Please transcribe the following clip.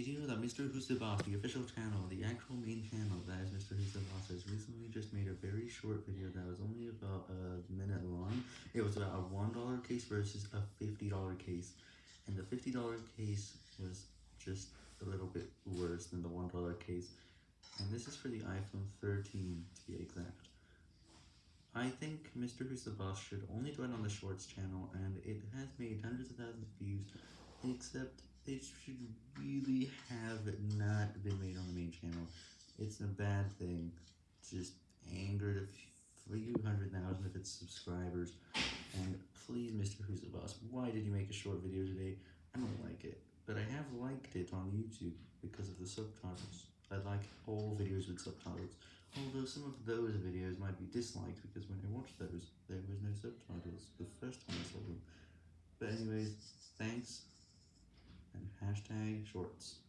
Did you know that Mrwhosetheboss, the official channel, the actual main channel that is Mrwhosetheboss, has recently just made a very short video that was only about a minute long. It was about a $1 case versus a $50 case. And the $50 case was just a little bit worse than the $1 case. And this is for the iPhone 13 to be exact. I think Mrwhosetheboss should only do it on the Shorts channel, and it has made hundreds of thousands of views, except it should really have not been made on the main channel. It's a bad thing, just angered a few hundred thousand of its subscribers, and please, Mr. Who's the Boss, why did you make a short video today? I don't like it, but I have liked it on YouTube because of the subtitles. I like all videos with subtitles, although some of those videos might be disliked because when I watched those, there was no subtitles the first time I saw them. But anyways, thanks, hashtag shorts.